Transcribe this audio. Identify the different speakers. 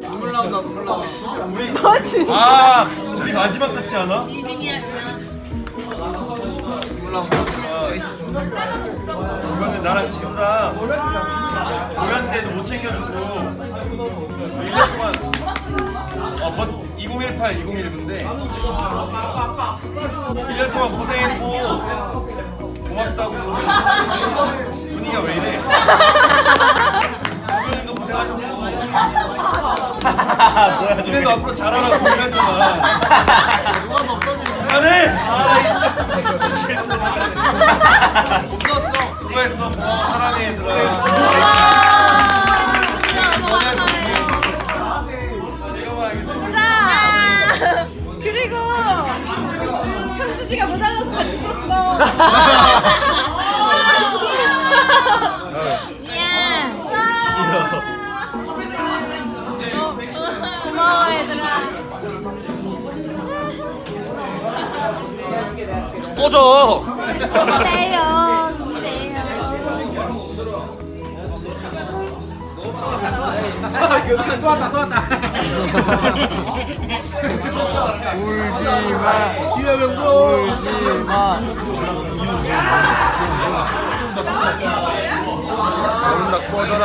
Speaker 1: 눈물 나온다 눈물 나와
Speaker 2: 너 진짜.
Speaker 3: 아 우리 마지막 같지 않아?
Speaker 4: 진심이야 그냥.
Speaker 3: 이거는 나랑 지우랑 공연 때도 못 챙겨주고 1년 동안 어, 버, 2018, 2019인데 1년 동안 고생했고 고맙다고 분위기가 왜 이래 니네도 앞으로 잘하라고 1년 동안
Speaker 1: 누가 더 없어지는
Speaker 3: 그만해! 아,
Speaker 1: 없었어
Speaker 3: 수고했어. 고마워 사랑해 얘들아.
Speaker 2: 아, 그리고 현수지가 모자라서 같이 썼어.
Speaker 3: 꺼져
Speaker 2: 그래요. 그래요.
Speaker 1: 또 왔다 또 왔다 울지마 지효 명도 울지마 모른다 꺼져라